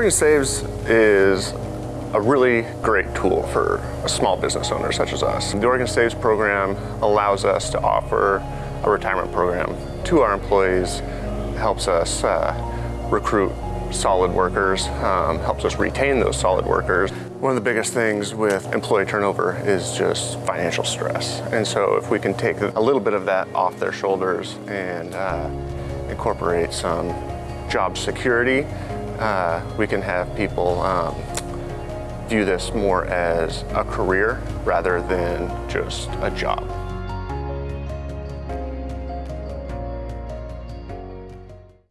Oregon Saves is a really great tool for a small business owner such as us. The Oregon Saves program allows us to offer a retirement program to our employees, helps us uh, recruit solid workers, um, helps us retain those solid workers. One of the biggest things with employee turnover is just financial stress. And so if we can take a little bit of that off their shoulders and uh, incorporate some job security, uh, we can have people um, view this more as a career rather than just a job.